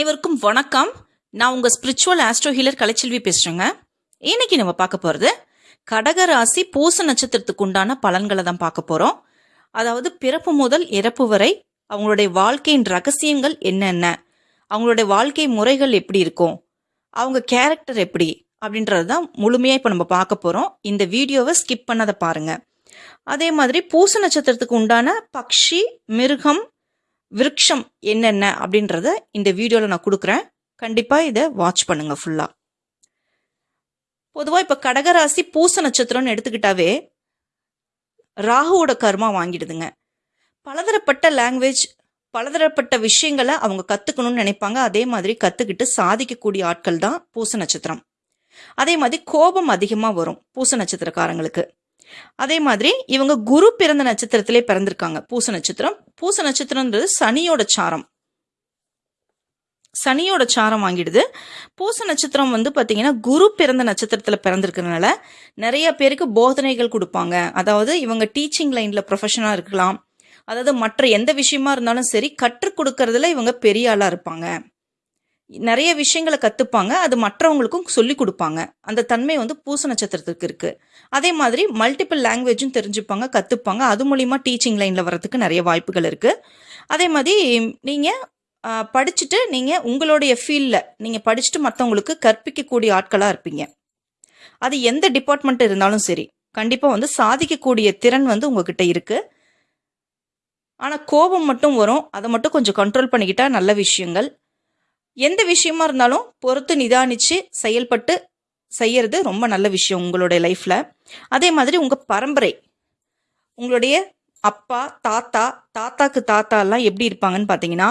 அனைவருக்கும் வணக்கம். நான் உங்கள் ஸ்பிரிச்சுவல் ஆஸ்ட்ரோ ஹீலர் கலைச்செல்வி பேசுகிறேங்க இன்னைக்கு நம்ம பார்க்க போகிறது கடக ராசி பூச நட்சத்திரத்துக்கு உண்டான பலன்களை தான் பார்க்க போகிறோம் அதாவது பிறப்பு முதல் இறப்பு வரை அவங்களுடைய வாழ்க்கையின் ரகசியங்கள் என்னென்ன? அவங்களுடைய வாழ்க்கை முறைகள் எப்படி இருக்கும்? அவங்க கேரக்டர் எப்படி? அப்படின்றது தான் முழுமையாக இப்போ நம்ம பார்க்க போகிறோம் இந்த வீடியோவை ஸ்கிப் பண்ணதை பாருங்கள் அதே மாதிரி பூச நட்சத்திரத்துக்கு உண்டான பக்ஷி மிருகம் விருட்சம் என்னென்ன அப்படின்றத இந்த வீடியோவில் நான் கொடுக்குறேன். கண்டிப்பாக இதை வாட்ச் பண்ணுங்கள் ஃபுல்லாக பொதுவாக இப்போ கடகராசி பூச நட்சத்திரம்னு எடுத்துக்கிட்டாவே ராகுவோட கர்மா வாங்கிடுதுங்க. பலதரப்பட்ட லாங்குவேஜ் பலதரப்பட்ட விஷயங்களை அவங்க கற்றுக்கணும்னு நினைப்பாங்க. அதே மாதிரி கற்றுக்கிட்டு சாதிக்கக்கூடிய ஆட்கள் தான் பூச நட்சத்திரம். அதே மாதிரி கோபம் அதிகமாக வரும் பூச நட்சத்திரக்காரங்களுக்கு. அதே மாதிரி இவங்க குரு பிறந்த நட்சத்திரத்திலே பிறந்திருக்காங்க. பூச நட்சத்திரம். பூச நட்சத்திரம்ன்றது சனியோட சாரம். சனியோட சாரம் வாங்கிடுது. பூச நட்சத்திரம் வந்து பார்த்தீங்கன்னா குரு பிறந்த நட்சத்திரத்தில் பிறந்திருக்கிறதுனால நிறைய பேருக்கு போதனைகள் கொடுப்பாங்க. அதாவது இவங்க டீச்சிங் லைனில் ப்ரொஃபஷனாக இருக்கலாம். அதாவது மற்ற எந்த விஷயமா இருந்தாலும் சரி கற்றுக் கொடுக்கறதுல இவங்க பெரிய ஆளாக இருப்பாங்க. நிறைய விஷயங்களை கற்றுப்பாங்க அது மற்றவங்களுக்கும் சொல்லி கொடுப்பாங்க. அந்த தன்மை வந்து பூச நட்சத்திரத்துக்கு இருக்குது அதே மாதிரி மல்டிபிள் லாங்குவேஜும் தெரிஞ்சுப்பாங்க கற்றுப்பாங்க அது மூலிமா டீச்சிங் லைனில் வரதுக்கு நிறைய வாய்ப்புகள் இருக்குது அதே மாதிரி நீங்கள் படிச்சுட்டு நீங்கள் உங்களுடைய ஃபீல்டில் நீங்கள் படிச்சுட்டு மற்றவங்களுக்கு கற்பிக்கக்கூடிய ஆட்களாக இருப்பீங்க. அது எந்த டிபார்ட்மெண்ட் இருந்தாலும் சரி கண்டிப்பாக வந்து சாதிக்கக்கூடிய திறன் வந்து உங்ககிட்ட இருக்குது ஆனால் கோபம் மட்டும் வரும். அதை மட்டும் கொஞ்சம் கண்ட்ரோல் பண்ணிக்கிட்டால் நல்ல விஷயங்கள். எந்த விஷயமா இருந்தாலும் பொறுத்து நிதானித்து செயல்பட்டு செய்யறது ரொம்ப நல்ல விஷயம் உங்களுடைய லைஃப்ல. அதே மாதிரி உங்க பரம்பரை உங்களுடைய அப்பா தாத்தா தாத்தாக்கு தாத்தா எல்லாம் எப்படி இருப்பாங்கன்னு பார்த்தீங்கன்னா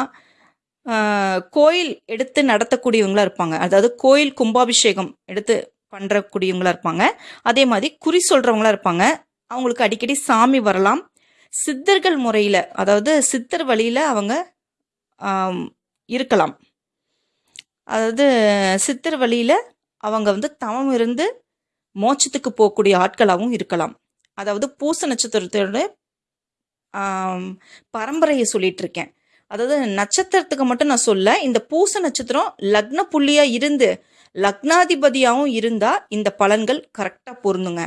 கோயில் எடுத்து நடத்தக்கூடியவங்களா இருப்பாங்க. அதாவது கோயில் கும்பாபிஷேகம் எடுத்து பண்ணுறக்கூடியவங்களா இருப்பாங்க. அதே மாதிரி குறி சொல்றவங்களா இருப்பாங்க. அவங்களுக்கு அடிக்கடி சாமி வரலாம். சித்தர்கள் முறையில் அதாவது சித்தர் வழியில் அவங்க இருக்கலாம். அதாவது சித்தர் வழியில் அவங்க வந்து தவம் இருந்து மோட்சத்துக்கு போகக்கூடிய ஆட்களாகவும் இருக்கலாம். அதாவது பூச நட்சத்திரத்தோட பரம்பரையை சொல்லிட்டு இருக்கேன் அதாவது நட்சத்திரத்துக்கு மட்டும் நான் சொல்ல இந்த பூச நட்சத்திரம் லக்ன புள்ளியா இருந்து லக்னாதிபதியாகவும் இருந்தா இந்த பலன்கள் கரெக்டாக பொருந்துங்க.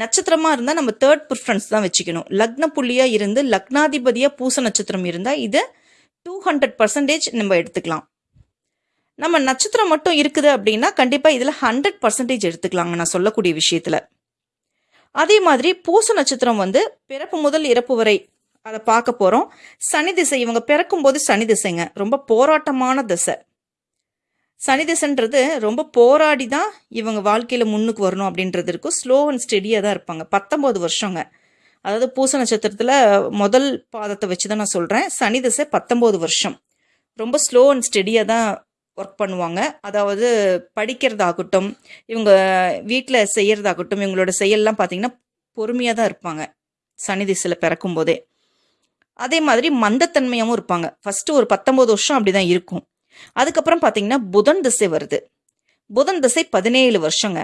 நட்சத்திரமா இருந்தா நம்ம தேர்ட் ப்ரிஃபரன்ஸ் தான் வச்சுக்கணும். லக்ன புள்ளியா இருந்து லக்னாதிபதியா பூச நட்சத்திரம் இருந்தா இது டூ ஹண்ட்ரட் பர்சன்டேஜ் நம்ம எடுத்துக்கலாம். நம்ம நட்சத்திரம் மட்டும் இருக்குது அப்படின்னா கண்டிப்பாக இதில் ஹண்ட்ரட் பர்சன்டேஜ் எடுத்துக்கலாங்க நான் சொல்லக்கூடிய விஷயத்தில். அதே மாதிரி பூச நட்சத்திரம் வந்து பிறப்பு முதல் இறப்பு வரை அதை பார்க்க போகிறோம் சனி திசை இவங்க பிறக்கும் போது சனி திசைங்க. ரொம்ப போராட்டமான திசை. சனி திசைன்றது ரொம்ப போராடி தான் இவங்க வாழ்க்கையில் முன்னுக்கு வரணும் அப்படின்றது இருக்கும். ஸ்லோ அண்ட் ஸ்டெடியாக தான் இருப்பாங்க. பத்தொம்போது வருஷங்க. அதாவது பூச நட்சத்திரத்தில் முதல் பாதத்தை வச்சு தான் நான் சொல்கிறேன் சனி திசை பத்தொம்போது வருஷம். ரொம்ப ஸ்லோ அண்ட் ஸ்டெடியாக தான் ஒர்க் பண்ணுவாங்க. அதாவது படிக்கிறதாகட்டும் இவங்க வீட்டில் செய்கிறதாகட்டும் இவங்களோட செயல்லாம் பார்த்தீங்கன்னா பொறுமையாக தான் இருப்பாங்க. சனி திசையில் பிறக்கும் போதே. அதே மாதிரி மந்தத்தன்மையாகவும் இருப்பாங்க. ஃபஸ்ட்டு ஒரு பத்தொம்போது வருஷம் அப்படி தான் இருக்கும். அதுக்கப்புறம் பார்த்தீங்கன்னா புதன் திசை வருது. புதன் திசை பதினேழு வருஷங்க.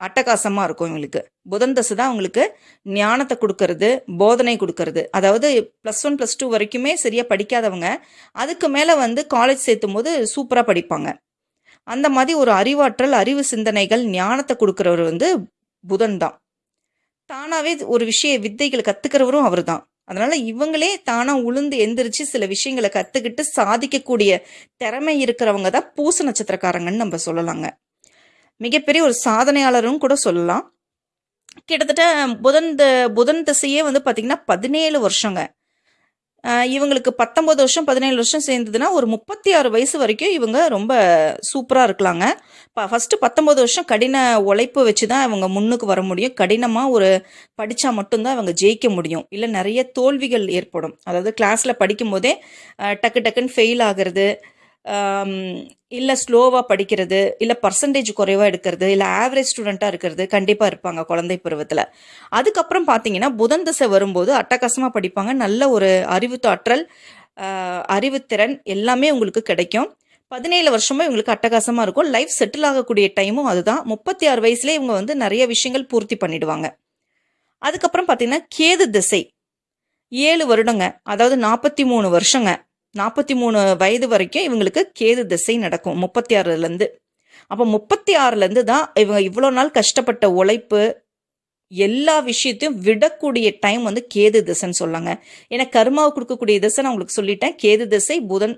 அட்டகாசமாக இருக்கும் இவங்களுக்கு. புதன் தசை தான் அவங்களுக்கு ஞானத்தை கொடுக்கறது போதனை கொடுக்கறது. அதாவது ப்ளஸ் ஒன் ப்ளஸ் டூ வரைக்குமே சரியாக படிக்காதவங்க அதுக்கு மேலே வந்து காலேஜ் சேர்த்தும் போது சூப்பராக படிப்பாங்க. அந்த மாதிரி ஒரு அறிவாற்றல் அறிவு சிந்தனைகள் ஞானத்தை கொடுக்குறவர் வந்து புதன் தான். தானாகவே ஒரு விஷய வித்தைகளை கற்றுக்கிறவரும் அவர் தான். அதனால் இவங்களே தானாக உளுந்து எந்திரிச்சு சில விஷயங்களை கற்றுக்கிட்டு சாதிக்கக்கூடிய திறமை இருக்கிறவங்க தான் பூச நட்சத்திரக்காரங்கன்னு நம்ம சொல்லலாங்க. மிகப்பெரிய ஒரு சாதனையாளரும் கூட சொல்லலாம். கிட்டத்தட்ட புதன் த- புதன் திசையே வந்து பார்த்திங்கன்னா பதினேழு வருஷங்க. இவங்களுக்கு பத்தொம்பது வருஷம் பதினேழு வருஷம் சேர்ந்ததுன்னா ஒரு முப்பத்தி ஆறு வயசு வரைக்கும் இவங்க ரொம்ப சூப்பராக இருக்கலாங்க. இப்போ ஃபஸ்ட்டு பத்தொம்பது வருஷம் கடின உழைப்பு வச்சு தான் இவங்க முன்னுக்கு வர முடியும். கடினமாக ஒரு படித்தா மட்டும்தான் இவங்க ஜெயிக்க முடியும். இல்லை நிறைய தோல்விகள் ஏற்படும். அதாவது கிளாஸில் படிக்கும் போதே டக்கு டக்குன்னு ஃபெயில் ஆகிறது இல்லை ஸ்லோவாக படிக்கிறது இல்லை பர்சன்டேஜ் குறைவாக எடுக்கிறது இல்லை ஆவரேஜ் ஸ்டூடெண்ட்டாக இருக்கிறது கண்டிப்பாக இருப்பாங்க குழந்தை பருவத்தில். அதுக்கப்புறம் பார்த்தீங்கன்னா புதன் திசை வரும்போது அட்டகாசமாக படிப்பாங்க. நல்ல ஒரு அறிவுத்தாற்றல் தாற்றல் அறிவுத்திறன் எல்லாமே உங்களுக்கு கிடைக்கும். பதினேழு வருஷமும் இவங்களுக்கு அட்டகாசமாக இருக்கும். லைஃப் செட்டில் ஆகக்கூடிய டைமும் அதுதான். முப்பத்தி ஆறு வயசுலேயே இவங்க வந்து நிறைய விஷயங்கள் பூர்த்தி பண்ணிடுவாங்க. அதுக்கப்புறம் பார்த்தீங்கன்னா கேது திசை. ஏழு வருடங்க அதாவது நாற்பத்தி மூணு வருஷங்க. நாற்பத்தி மூணு வயது வரைக்கும் இவங்களுக்கு கேது திசை நடக்கும் முப்பத்தி ஆறுலேருந்து. அப்போ முப்பத்தி ஆறுலேருந்து தான் இவங்க இவ்வளோ நாள் கஷ்டப்பட்ட உழைப்பு எல்லா விஷயத்தையும் விடக்கூடிய டைம் வந்து கேது திசைன்னு சொல்லாங்க. ஏன்னா கர்மாவை கொடுக்கக்கூடிய திசை நான் உங்களுக்கு சொல்லிட்டேன். கேது திசை புதன்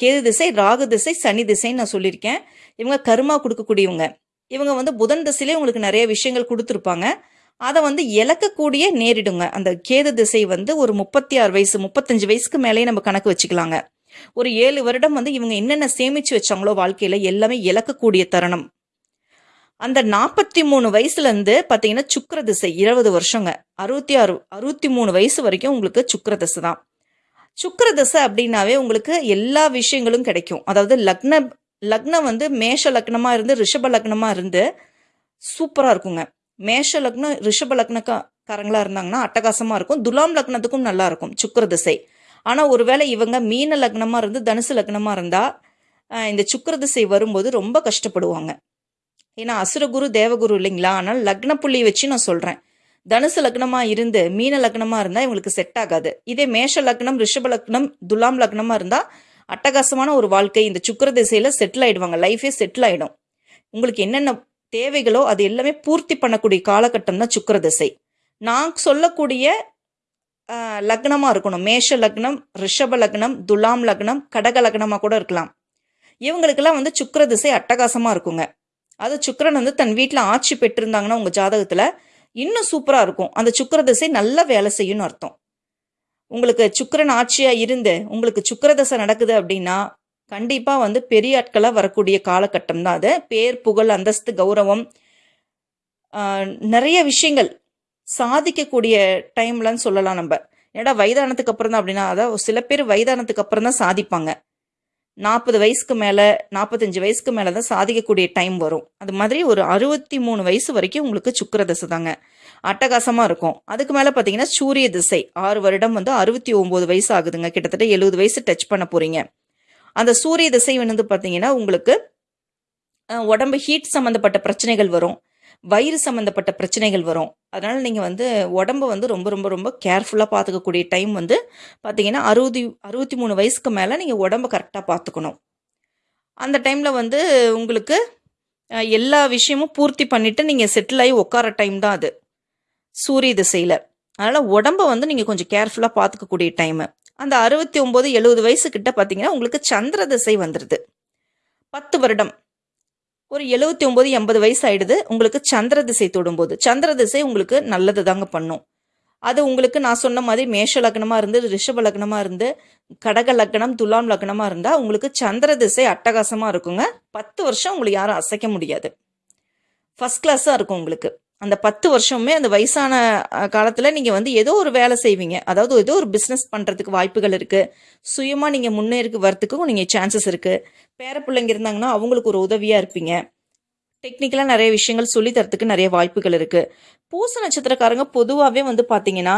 கேது திசை ராகு திசை சனி திசைன்னு நான் சொல்லியிருக்கேன். இவங்க கர்மா கொடுக்கக்கூடியவங்க. இவங்க வந்து புதன் திசையிலே உங்களுக்கு நிறைய விஷயங்கள் கொடுத்துருப்பாங்க. அதை வந்து இழக்கக்கூடிய நேரிடுங்க. அந்த கேது திசை வந்து ஒரு முப்பத்தி ஆறு வயசு முப்பத்தஞ்சு வயசுக்கு மேலேயே நம்ம கணக்கு வச்சுக்கலாங்க. ஒரு ஏழு வருடம் வந்து இவங்க என்னென்ன சேமிச்சு வச்சாங்களோ வாழ்க்கையில எல்லாமே இழக்கக்கூடிய தருணம். அந்த நாற்பத்தி மூணு வயசுல இருந்து பாத்தீங்கன்னா சுக்கிர திசை இருபது வருஷங்க. அறுபத்தி ஆறு அறுபத்தி மூணு வயசு வரைக்கும் உங்களுக்கு சுக்கர திசை தான். சுக்கர திசை அப்படின்னாவே உங்களுக்கு எல்லா விஷயங்களும் கிடைக்கும். அதாவது லக்ன லக்னம் வந்து மேஷ லக்னமா இருந்து ரிஷப லக்னமா இருந்து சூப்பராக இருக்குங்க. மேஷ லக்னம் ரிஷப லக்னக்காரங்களா இருந்தாங்கன்னா அட்டகாசமா இருக்கும். துலாம் லக்னத்துக்கும் நல்லா இருக்கும் சுக்கிர திசை. ஆனா ஒருவேளை இவங்க மீன லக்னமா இருந்து தனுசு லக்னமா இருந்தா இந்த சுக்கிர திசை வரும்போது ரொம்ப கஷ்டப்படுவாங்க. ஏன்னா அசுரகுரு தேவகுரு இல்லைங்களா? ஆனால் லக்ன புள்ளியை வச்சு நான் சொல்றேன். தனுசு லக்னமாக இருந்து மீன லக்னமாக இருந்தால் இவங்களுக்கு செட் ஆகாது. இதே மேஷ லக்னம் ரிஷப லக்னம் துலாம் லக்னமாக இருந்தால் அட்டகாசமான ஒரு வாழ்க்கை இந்த சுக்கிர திசையில் செட்டில் ஆகிடுவாங்க லைஃபே செட்டில் ஆகிடும் உங்களுக்கு என்னென்ன தேவைகளோ அது எல்லாமே பூர்த்தி பண்ணக்கூடிய காலகட்டம் தான் சுக்கிர திசை நான் சொல்லக்கூடிய லக்னமாக இருக்கணும். மேஷ லக்னம் ரிஷப லக்னம் துலாம் லக்னம் கடக லக்னமாக கூட இருக்கலாம். இவங்களுக்கெல்லாம் வந்து சுக்கிர திசை அட்டகாசமாக இருக்குங்க. அது சுக்கரன் வந்து தன் வீட்டில் ஆட்சி பெற்றிருந்தாங்கன்னா உங்கள் ஜாதகத்தில் இன்னும் சூப்பராக இருக்கும். அந்த சுக்கிர திசை நல்லா வேலை செய்யும்னு அர்த்தம். உங்களுக்கு சுக்கரன் ஆட்சியாக இருந்து உங்களுக்கு சுக்கிர தசை நடக்குது அப்படின்னா கண்டிப்பாக வந்து பெரிய ஆட்களாக வரக்கூடிய காலகட்டம் தான் அது. பேர் புகழ் அந்தஸ்து கௌரவம் நிறைய விஷயங்கள் சாதிக்கக்கூடிய டைம்லன்னு சொல்லலாம் நம்ம. ஏன்னா வயதானத்துக்கு அப்புறம் தான் அப்படின்னா அதாவது சில பேர் வயதானத்துக்கு அப்புறம் தான் சாதிப்பாங்க. நாற்பது வயசுக்கு மேலே நாற்பத்தஞ்சு வயசுக்கு மேலே தான் சாதிக்கக்கூடிய டைம் வரும். அது மாதிரி ஒரு அறுபத்தி மூணு வயசு வரைக்கும் உங்களுக்கு சுக்கிர திசை தாங்க. அட்டகாசமாக இருக்கும். அதுக்கு மேலே பார்த்தீங்கன்னா சூரிய திசை. ஆறு வருடம் வந்து அறுபத்தி ஒம்பது வயசு ஆகுதுங்க. கிட்டத்தட்ட எழுபது வயசு டச் பண்ண போகிறீங்க அந்த சூரிய திசை வந்து பார்த்தீங்கன்னா உங்களுக்கு உடம்பு ஹீட் சம்மந்தப்பட்ட பிரச்சனைகள் வரும். வயிறு சம்மந்தப்பட்ட பிரச்சனைகள் வரும். அதனால் நீங்கள் வந்து உடம்ப வந்து ரொம்ப ரொம்ப ரொம்ப கேர்ஃபுல்லாக பார்த்துக்கக்கூடிய டைம் வந்து பார்த்தீங்கன்னா அறுபது அறுபத்தி மூணு வயசுக்கு மேலே நீங்கள் உடம்ப கரெக்டாக பார்த்துக்கணும். அந்த டைமில் வந்து உங்களுக்கு எல்லா விஷயமும் பூர்த்தி பண்ணிவிட்டு நீங்கள் செட்டில் ஆகி உட்கார டைம் தான் அது. சூரிய திசையில். அதனால் உடம்ப வந்து நீங்கள் கொஞ்சம் கேர்ஃபுல்லாக பார்த்துக்கக்கூடிய டைமு அந்த அறுபத்தி ஒம்பது எழுபது வயசு பார்த்தீங்கன்னா உங்களுக்கு சந்திர திசை வந்துடுது பத்து வருடம். ஒரு எழுபத்தி ஒம்பது எண்பது வயசு ஆயிடுது உங்களுக்கு சந்திர திசை தொடும்போது. சந்திர திசை உங்களுக்கு நல்லது தாங்க பண்ணும். அது உங்களுக்கு நான் சொன்ன மாதிரி மேஷ லக்னமாக இருந்து ரிஷப லக்னமாக இருந்து கடக லக்னம் துலாம் லக்னமாக இருந்தால் உங்களுக்கு சந்திர திசை அட்டகாசமாக இருக்குங்க. பத்து வருஷம் உங்களுக்கு யாரும் அசைக்க முடியாது. ஃபஸ்ட் கிளாஸாக இருக்கும் உங்களுக்கு. அந்த பத்து வருஷமுமே அந்த வயசான காலத்தில் நீங்கள் வந்து ஏதோ ஒரு வேலை செய்வீங்க. அதாவது ஏதோ ஒரு பிஸ்னஸ் பண்ணுறதுக்கு வாய்ப்புகள் இருக்குது சுயமாக நீங்கள் முன்னேறி வரத்துக்கும் நீங்கள் சான்சஸ் இருக்குது பேர பிள்ளைங்க இருந்தாங்கன்னா அவங்களுக்கு ஒரு உதவியாக இருப்பீங்க. டெக்னிக்கலாக நிறைய விஷயங்கள் சொல்லி தரத்துக்கு நிறைய வாய்ப்புகள் இருக்குது பூச நட்சத்திரக்காரங்க பொதுவாகவே வந்து பார்த்தீங்கன்னா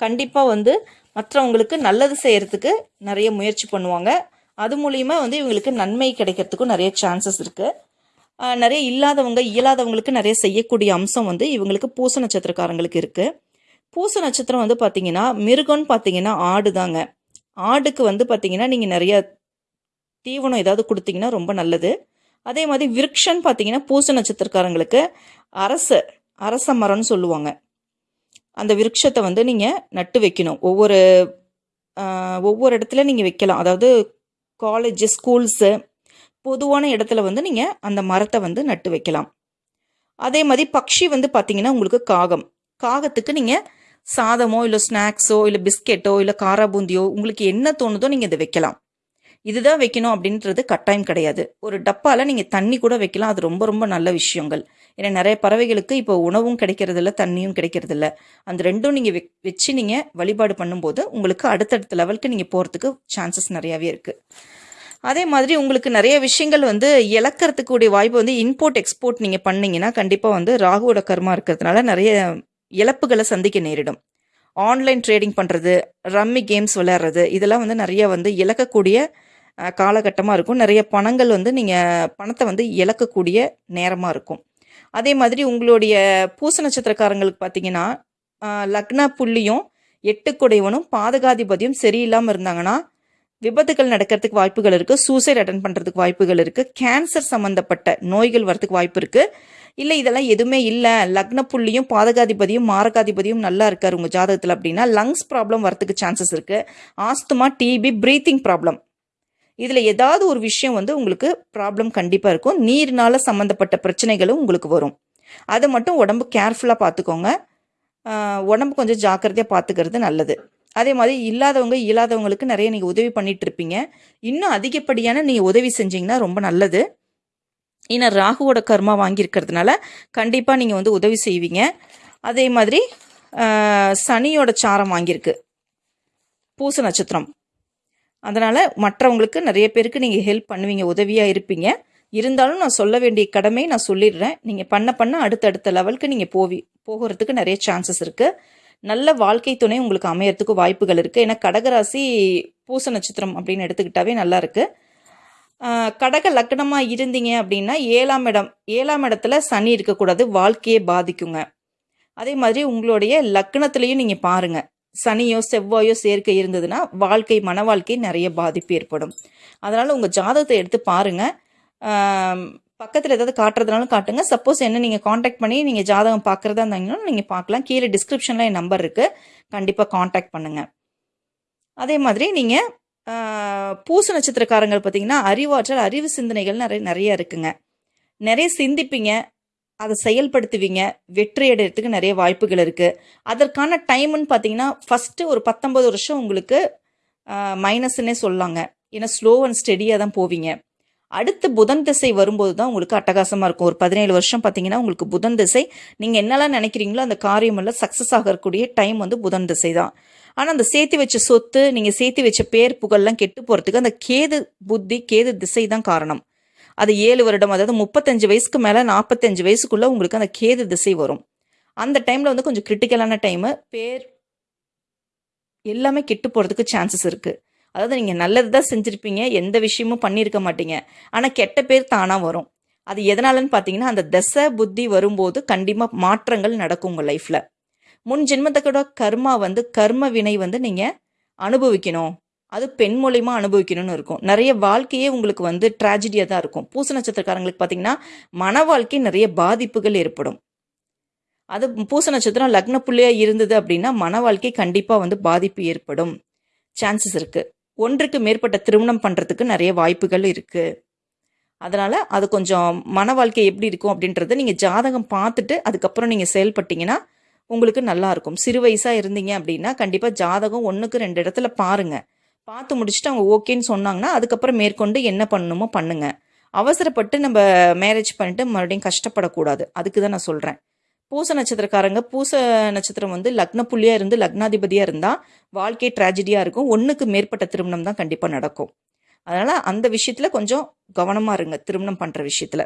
கண்டிப்பாக வந்து மற்றவங்களுக்கு நல்லது செய்கிறதுக்கு நிறைய முயற்சி பண்ணுவாங்க. அது மூலியமாக வந்து இவங்களுக்கு நன்மை கிடைக்கிறதுக்கும் நிறைய சான்சஸ் இருக்குது நிறைய இல்லாதவங்க இயலாதவங்களுக்கு நிறைய செய்யக்கூடிய அம்சம் வந்து இவங்களுக்கு பூச நட்சத்திரக்காரங்களுக்கு இருக்குது பூச நட்சத்திரம் வந்து பார்த்தீங்கன்னா மிருகம்னு பார்த்தீங்கன்னா ஆடு தாங்க. ஆடுக்கு வந்து பார்த்தீங்கன்னா நீங்கள் நிறைய தீவனம் ஏதாவது கொடுத்தீங்கன்னா ரொம்ப நல்லது. அதே மாதிரி விருக்ஷன்னு பார்த்தீங்கன்னா பூச நட்சத்திரக்காரங்களுக்கு அரச அரச மரம்னு சொல்லுவாங்க. அந்த விருட்சத்தை வந்து நீங்கள் நட்டு வைக்கணும். ஒவ்வொரு ஒவ்வொரு இடத்துல நீங்கள் வைக்கலாம். அதாவது காலேஜ் ஸ்கூல்ஸு பொதுவான இடத்துல வந்து நீங்கள் அந்த மரத்தை வந்து நட்டு வைக்கலாம். அதே மாதிரி பக்ஷி வந்து பார்த்தீங்கன்னா உங்களுக்கு காகம். காகத்துக்கு நீங்கள் சாதமோ இல்லை ஸ்நாக்ஸோ இல்லை பிஸ்கெட்டோ இல்லை காரா பூந்தியோ உங்களுக்கு என்ன தோணுதோ நீங்கள் இதை வைக்கலாம். இதுதான் வைக்கணும் அப்படின்றது கட்டாயம் கிடையாது. ஒரு டப்பாவில் நீங்கள் தண்ணி கூட வைக்கலாம். அது ரொம்ப ரொம்ப நல்ல விஷயங்கள். ஏன்னா நிறைய பறவைகளுக்கு இப்போ உணவும் கிடைக்கிறதில்ல தண்ணியும் கிடைக்கிறதில்ல. அந்த ரெண்டும் நீங்கள் வச்சு நீங்கள் வழிபாடு பண்ணும்போது உங்களுக்கு அடுத்தடுத்த லெவலுக்கு நீங்கள் போகிறதுக்கு சான்சஸ் நிறையாவே இருக்குது அதே மாதிரி உங்களுக்கு நிறைய விஷயங்கள் வந்து இழக்கிறதுக்கூடிய வாய்ப்பு வந்து இம்போர்ட் எக்ஸ்போர்ட் நீங்கள் பண்ணிங்கன்னா கண்டிப்பாக வந்து ராகுவோட கர்மா இருக்கிறதுனால நிறைய இழப்புகளை சந்திக்க நேரிடும். ஆன்லைன் ட்ரேடிங் பண்ணுறது ரம்மி கேம்ஸ் விளையாடுறது இதெல்லாம் வந்து நிறைய வந்து இழக்கக்கூடிய காலகட்டமாக இருக்கும். நிறைய பணங்கள் வந்து நீங்கள் பணத்தை வந்து இழக்கக்கூடிய நேரமாக இருக்கும். அதே மாதிரி உங்களுடைய பூச நட்சத்திரக்காரங்களுக்கு பார்த்தீங்கன்னா லக்ன புள்ளியும் எட்டு குடைவனும் பாதகாதிபதியும் சரியில்லாமல் இருந்தாங்கன்னா விபத்துகள் நடக்கிறதுக்கு வாய்ப்புகள் இருக்குது சூசைட் அட்டன் பண்ணுறதுக்கு வாய்ப்புகள் இருக்குது கேன்சர் சம்மந்தப்பட்ட நோய்கள் வரதுக்கு வாய்ப்பு இருக்குது இல்லை இதெல்லாம் எதுவுமே இல்லை. லக்ன புள்ளியும் பாதகாதிபதியும் மாரகாதிபதியும் நல்லா இருக்கார் உங்கள் ஜாதகத்தில் அப்படின்னா லங்ஸ் ப்ராப்ளம் வரத்துக்கு சான்சஸ் இருக்குது ஆஸ்துமா டிபி ப்ரீத்திங் ப்ராப்ளம் இதில் ஏதாவது ஒரு விஷயம் வந்து உங்களுக்கு ப்ராப்ளம் கண்டிப்பாக இருக்கும். நீர்னால சம்மந்தப்பட்ட பிரச்சனைகளும் உங்களுக்கு வரும். அதை மட்டும் உடம்பு கேர்ஃபுல்லாக பார்த்துக்கோங்க. உடம்பு கொஞ்சம் ஜாக்கிரதையாக பார்த்துக்கிறது நல்லது. அதே மாதிரி இல்லாதவங்க இல்லாதவங்களுக்கு நிறைய நீங்கள் உதவி பண்ணிட்டு இருப்பீங்க இன்னும் அதிகப்படியான நீங்கள் உதவி செஞ்சீங்கன்னா ரொம்ப நல்லது. ஏன்னா ராகுவோட கர்மா வாங்கியிருக்கிறதுனால கண்டிப்பாக நீங்கள் வந்து உதவி செய்வீங்க. அதே மாதிரி சனியோட சாரம் வாங்கியிருக்கு. பூச நட்சத்திரம். அதனால் மற்றவங்களுக்கு நிறைய பேருக்கு நீங்கள் ஹெல்ப் பண்ணுவீங்க உதவியாக இருப்பீங்க. இருந்தாலும் நான் சொல்ல வேண்டிய கடமை நான் சொல்லிடுறேன். நீங்கள் பண்ண பண்ண அடுத்தடுத்த லெவலுக்கு நீங்கள் போவி போகிறதுக்கு நிறைய சான்சஸ் இருக்குது நல்ல வாழ்க்கை துணை உங்களுக்கு அமையறதுக்கு வாய்ப்புகள் இருக்குது ஏன்னா கடகராசி பூச நட்சத்திரம் அப்படின்னு எடுத்துக்கிட்டாவே நல்லா கடக லக்னமாக இருந்தீங்க அப்படின்னா ஏழாம் இடம் ஏழாம் இடத்துல சனி இருக்கக்கூடாது. வாழ்க்கையை பாதிக்குங்க. அதே மாதிரி உங்களுடைய லக்னத்துலேயும் நீங்கள் பாருங்க. சனியோ செவ்வாயோ சேர்க்கை இருந்ததுன்னா வாழ்க்கை மன வாழ்க்கை நிறைய பாதிப்பு ஏற்படும். அதனால் உங்கள் ஜாதகத்தை எடுத்து பாருங்கள் பக்கத்தில் ஏதாவது காட்டுறதுனாலும் காட்டுங்க. சப்போஸ் என்ன நீங்கள் காண்டாக்ட் பண்ணி நீங்கள் ஜாதகம் பார்க்குறதா இருந்தாங்கன்னா நீங்கள் பார்க்கலாம். கீழே டிஸ்கிரிப்ஷனில் என் நம்பர் இருக்குது கண்டிப்பாக காண்டாக்ட் பண்ணுங்கள் அதே மாதிரி நீங்கள் பூச நட்சத்திரக்காரங்கள் பார்த்தீங்கன்னா அறிவாற்றல் அறிவு சிந்தனைகள் நிறைய நிறைய இருக்குங்க. நிறைய சிந்திப்பீங்க. அதை செயல்படுத்துவீங்க. வெற்றி அடையிறதுக்கு நிறைய வாய்ப்புகள் இருக்குது அதற்கான டைம்னு பார்த்தீங்கன்னா ஃபஸ்ட்டு ஒரு பத்தொம்பது வருஷம் உங்களுக்கு மைனஸ்ன்னே சொல்லாங்க. ஏன்னா ஸ்லோ அண்ட் ஸ்டெடியாக தான் போவீங்க. அடுத்து புதன் திசை வரும்போது தான் உங்களுக்கு அட்டகாசமாக இருக்கும். ஒரு பதினேழு வருஷம் பார்த்தீங்கன்னா உங்களுக்கு புதன் திசை. நீங்கள் என்னெல்லாம் நினைக்கிறீங்களோ அந்த காரியம் எல்லாம் சக்ஸஸ் ஆகக்கூடிய டைம் வந்து புதன் திசை தான் ஆனால் அந்த சேர்த்து வச்ச சொத்து நீங்கள் சேர்த்து வச்ச பேர் புகழ்லாம் கெட்டு போகிறதுக்கு அந்த கேது புத்தி கேது திசை தான் காரணம். அது ஏழு வருடம் அதாவது முப்பத்தஞ்சு வயசுக்கு மேலே நாற்பத்தஞ்சு வயசுக்குள்ளே உங்களுக்கு அந்த கேது திசை வரும். அந்த டைமில் வந்து கொஞ்சம் கிரிட்டிக்கலான டைமு பேர் எல்லாமே கெட்டு போகிறதுக்கு சான்சஸ் இருக்குது அதாவது நீங்கள் நல்லது தான் செஞ்சுருப்பீங்க எந்த விஷயமும் பண்ணியிருக்க மாட்டீங்க. ஆனால் கெட்ட பேர் தானாக வரும். அது எதனாலன்னு பார்த்தீங்கன்னா அந்த தசை புத்தி வரும்போது கண்டிப்பாக மாற்றங்கள் நடக்கும் உங்கள் லைஃப்பில் முன் ஜென்மத்தோட கர்மா வந்து கர்ம வினை வந்து நீங்கள் அனுபவிக்கணும். அது பெண் மூலியமாக அனுபவிக்கணும்னு இருக்கும். நிறைய வாழ்க்கையே உங்களுக்கு வந்து ட்ராஜடியாக தான் இருக்கும். பூச நட்சத்திரக்காரங்களுக்கு பார்த்தீங்கன்னா மன வாழ்க்கை நிறைய பாதிப்புகள் ஏற்படும். அது பூச நட்சத்திரம் லக்ன புள்ளியாக இருந்தது அப்படின்னா மன வாழ்க்கை கண்டிப்பாக வந்து பாதிப்பு ஏற்படும். சான்சஸ் இருக்குது ஒன்றுக்கு மேற்பட்ட திருமணம் பண்ணுறதுக்கு நிறைய வாய்ப்புகள் இருக்குது அதனால் அது கொஞ்சம் மன வாழ்க்கை எப்படி இருக்கும் அப்படின்றத நீங்கள் ஜாதகம் பார்த்துட்டு அதுக்கப்புறம் நீங்கள் செயல்பட்டீங்கன்னா உங்களுக்கு நல்லாயிருக்கும் சிறு வயசாக இருந்தீங்க அப்படின்னா கண்டிப்பாக ஜாதகம் ஒன்றுக்கு ரெண்டு இடத்துல பாருங்கள் பார்த்து முடிச்சுட்டு அவங்க ஓகேன்னு சொன்னாங்கன்னா அதுக்கப்புறம் மேற்கொண்டு என்ன பண்ணணுமோ பண்ணுங்கள் அவசரப்பட்டு நம்ம மேரேஜ் பண்ணிட்டு மறுபடியும் கஷ்டப்படக்கூடாது. அதுக்கு தான் நான் சொல்கிறேன் பூச நட்சத்திரக்காரங்க பூச நட்சத்திரம் வந்து லக்ன புள்ளியாக இருந்து லக்னாதிபதியாக இருந்தால் வாழ்க்கை ட்ராஜடியாக இருக்கும். ஒன்றுக்கு மேற்பட்ட திருமணம் தான் கண்டிப்பாக நடக்கும். அதனால் அந்த விஷயத்தில் கொஞ்சம் கவனமாக இருங்க திருமணம் பண்ணுற விஷயத்தில்.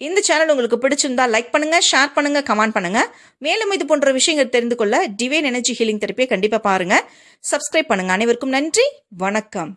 இந்த சேனல் உங்களுக்கு பிடிச்சிருந்தா லைக் பண்ணுங்க ஷேர் பண்ணுங்க கமெண்ட் பண்ணுங்க. மேலும் இது போன்ற விஷயங்கள் தெரிந்து கொள்ள டிவைன் எனர்ஜி ஹீலிங் தெரப்பியை கண்டிப்பாக பாருங்க. சப்ஸ்கிரைப் பண்ணுங்க. அனைவருக்கும் நன்றி. வணக்கம்.